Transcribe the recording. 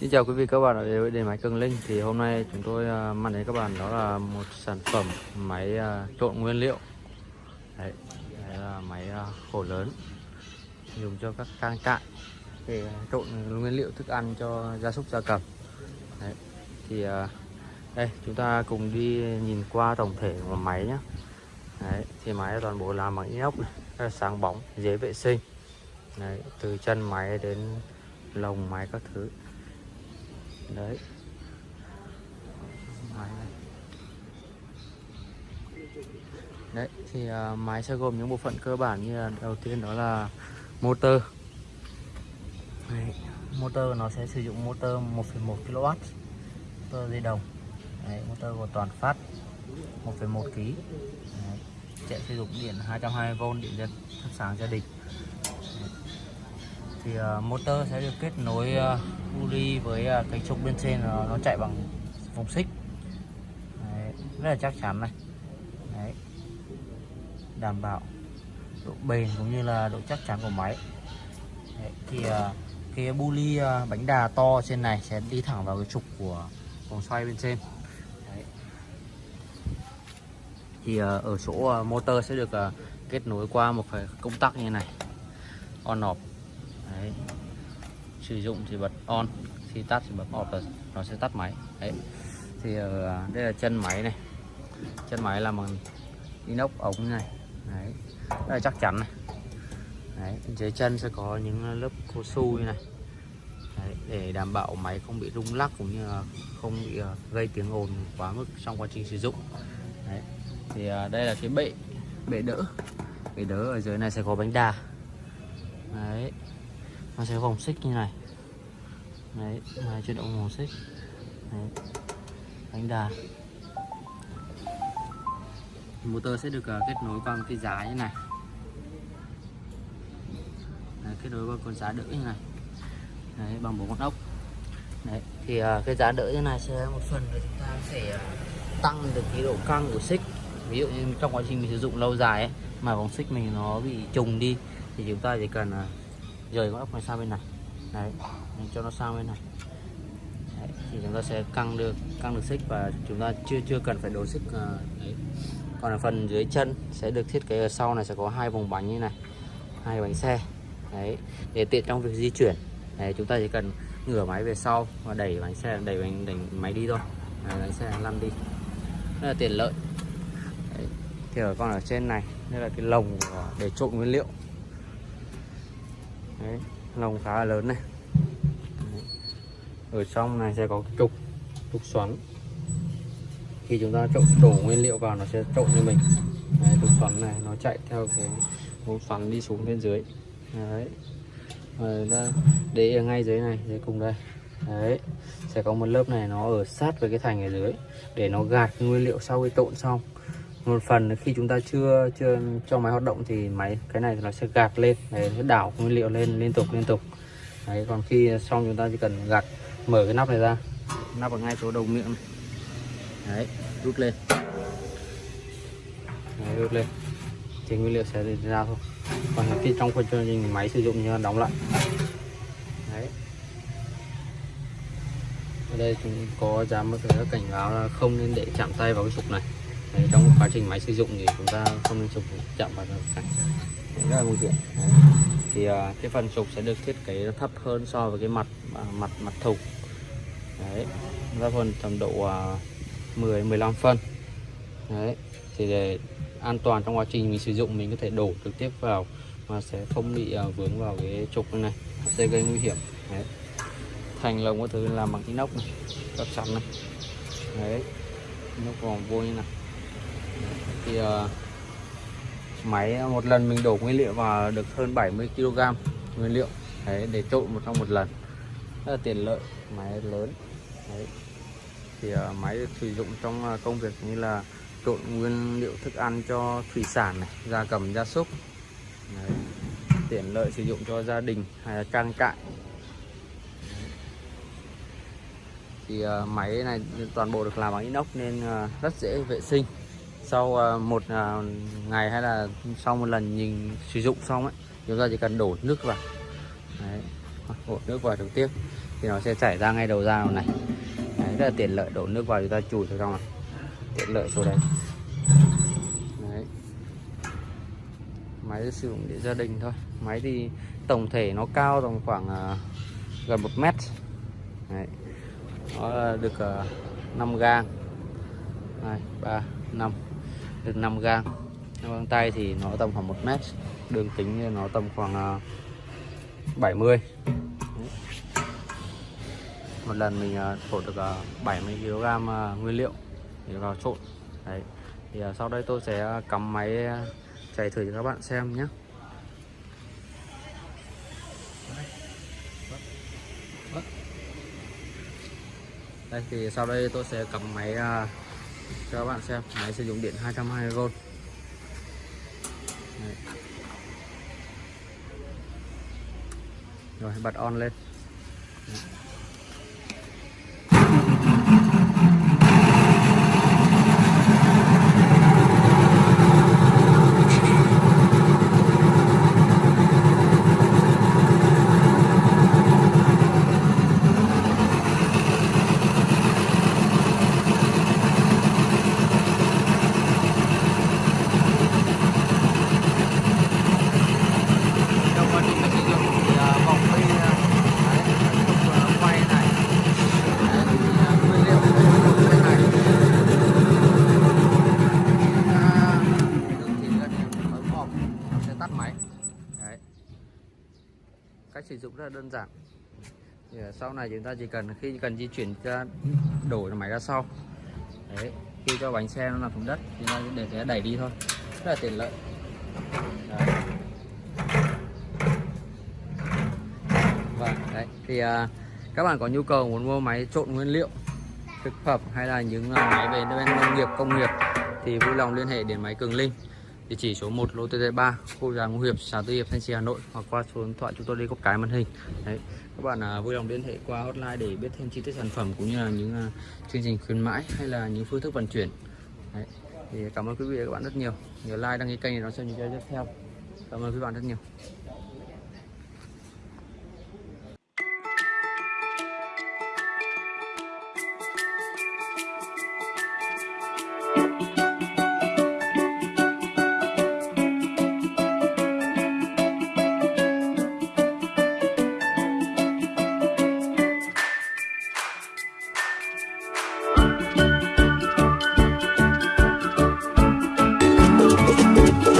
Xin chào quý vị các bạn ở đến với điện máy Cường Linh. Thì hôm nay chúng tôi uh, mang đến các bạn đó là một sản phẩm máy uh, trộn nguyên liệu. Đấy, đấy là máy uh, khổ lớn dùng cho các trang trại để trộn nguyên liệu thức ăn cho gia súc gia cầm. Đấy, thì uh, đây chúng ta cùng đi nhìn qua tổng thể của máy nhé đấy, thì máy toàn bộ làm bằng inox này, rất là sáng bóng dễ vệ sinh. Đấy, từ chân máy đến lồng máy các thứ đấy. Máy này. Đấy thì uh, máy sẽ gồm những bộ phận cơ bản như là đầu tiên đó là motor. Đấy, motor nó sẽ sử dụng motor 1,1 kW motor dây đồng. Đấy, motor của toàn phát 1,1 kg chạy sử dụng điện 220V điện dân thắp sáng gia đình. Thì uh, motor sẽ được kết nối uh, bu ly với à, cái trục bên trên nó, nó chạy bằng vòng xích Đấy, rất là chắc chắn này Đấy. đảm bảo độ bền cũng như là độ chắc chắn của máy Đấy, thì à, cái bu ly à, bánh đà to trên này sẽ đi thẳng vào cái trục của vòng xoay bên trên Đấy. thì ở chỗ motor sẽ được kết nối qua một cái công tắc như này on off Đấy sử dụng thì bật on khi tắt thì bật off là nó sẽ tắt máy. Đấy. Thì ờ, đây là chân máy này. Chân máy là bằng inox ống này. Đấy. Rất là chắc chắn này. Đấy dưới chân sẽ có những lớp cao su như này. Đấy, để đảm bảo máy không bị rung lắc cũng như là không bị ờ, gây tiếng ồn quá mức trong quá trình sử dụng. Đấy. Thì ờ, đây là cái bệ bệ đỡ. Bệ đỡ ở dưới này sẽ có bánh đà. Đấy. Nó sẽ vòng xích như này đấy này chuyển động màu xích. Đấy. bánh đà. Motor sẽ được uh, kết nối qua một cái giá như này. Đấy, kết nối qua con giá đỡ như này. Đấy, bằng bốn con ốc. Đấy thì uh, cái giá đỡ như này sẽ một phần là chúng ta sẽ uh, tăng được cái độ căng của xích. Ví dụ như trong quá trình mình sử dụng lâu dài ấy, mà vòng xích mình nó bị trùng đi thì chúng ta chỉ cần uh, rời con ốc này sang bên này. Đấy cho nó sang bên này. Đấy, thì chúng ta sẽ căng được căng được xích và chúng ta chưa chưa cần phải đổ xích uh, đấy. Còn ở phần dưới chân sẽ được thiết kế ở sau này sẽ có hai vòng bánh như này hai bánh xe đấy để tiện trong việc di chuyển. Đấy chúng ta chỉ cần ngửa máy về sau và đẩy bánh xe đẩy bánh đẩy máy đi thôi. Đấy, bánh xe lăn đi. Rất là tiện lợi. Đấy. thì ở con ở trên này đây là cái lồng để trộn nguyên liệu. Đấy, lồng khá là lớn này ở trong này sẽ có cái trục trục xoắn. Khi chúng ta trộn đổ nguyên liệu vào nó sẽ trộn như mình. Đấy, trục xoắn này nó chạy theo cái mũ xoắn đi xuống bên dưới. Đấy. Rồi ta để ở ngay dưới này dưới cùng đây. Đấy. Sẽ có một lớp này nó ở sát với cái thành ở dưới để nó gạt nguyên liệu sau khi trộn xong. Một phần khi chúng ta chưa chưa cho máy hoạt động thì máy cái này nó sẽ gạt lên. Để nó đảo nguyên liệu lên liên tục liên tục. Đấy còn khi xong chúng ta chỉ cần gạt mở cái nắp này ra. Nắp ở ngay chỗ đầu miệng này. đấy rút lên. Đấy, rút lên. Thì nguyên liệu sẽ ra thôi. Còn khi trong quá trình máy sử dụng như đóng lại. Đấy. Ở đây chúng có dám một cái cảnh báo là không nên để chạm tay vào cái trục này. Đấy, trong quá trình máy sử dụng thì chúng ta không nên chụp chạm vào cảnh rất là nguy hiểm. Thì uh, cái phần trục sẽ được thiết kế thấp hơn so với cái mặt uh, mặt mặt thùng đấy thấp hơn tầm độ uh, 10 15 phân. Đấy thì để an toàn trong quá trình mình sử dụng mình có thể đổ trực tiếp vào mà sẽ không bị uh, vướng vào cái trục này sẽ gây nguy hiểm. Đấy. thành lồng có thứ làm bằng inox này chắc chắn này. Đấy nó còn vô như này thì uh, máy một lần mình đổ nguyên liệu vào được hơn 70 kg nguyên liệu. Đấy để trộn một trong một lần rất là tiện lợi máy lớn. Đấy. thì uh, máy được sử dụng trong uh, công việc như là trộn nguyên liệu thức ăn cho thủy sản này gia cầm gia súc. Đấy. tiện lợi sử dụng cho gia đình hay là trang trại. Thì uh, máy này toàn bộ được làm bằng inox nên uh, rất dễ vệ sinh. Sau uh, một uh, ngày hay là sau một lần nhìn sử dụng xong ấy chúng ta chỉ cần đổ nước vào đổ nước vào trực tiếp thì nó sẽ chảy ra ngay đầu ra này. Đấy, rất là tiện lợi đổ nước vào chúng ta chùi vào trong này tiện lợi chỗ đấy. Đấy. Máy sử dụng để gia đình thôi. Máy thì tổng thể nó cao tầm khoảng uh, gần một mét. Đấy. nó được à, uh, 5 gang. 2, 3, 5 được 5 gang. Găng tay thì nó tầm khoảng 1 mét. Đường kính nó tầm khoảng à, uh, 70 một lần mình à, trộn được à, 70 kg à, nguyên liệu để vào trộn. Đấy. Thì sau đây tôi sẽ cắm máy chạy thử cho các bạn xem nhé. Đây, thì sau đây tôi sẽ cắm máy cho các bạn xem. Máy sử dụng điện 220V Đấy. rồi, bật on lên. Đấy. trong quá trình mình sử dụng thì à, vòng phi à, đấy, trục à, quay này đấy, thì, à, nguyên liệu bên này à, đường thì gần bấm hộp nó sẽ tắt máy đấy cách sử dụng rất là đơn giản. Thì à, sau này chúng ta chỉ cần khi cần di chuyển ra đổi máy ra sau. Đấy khi cho bánh xe nó nằm xuống đất thì chúng ta để sẽ đẩy đi thôi. Rất là tiện lợi. Đấy. Vâng, đấy. Thì à, các bạn có nhu cầu muốn mua máy trộn nguyên liệu thực phẩm hay là những à, máy về bên nông nghiệp công nghiệp thì vui lòng liên hệ đến máy Cường Linh địa chỉ số 1 lô TT3 khu nhà Ngũ Hiệp xã Tư Hiệp Thanh Trì Hà Nội hoặc qua số điện thoại chúng tôi đây có cái màn hình. Đấy các bạn à, vui lòng liên hệ qua hotline để biết thêm chi tiết sản phẩm cũng như là những à, chương trình khuyến mãi hay là những phương thức vận chuyển. Đấy. thì cảm ơn quý vị và các bạn rất nhiều. Nhớ like đăng ký kênh để đón xem những video tiếp theo. Cảm ơn quý bạn rất nhiều.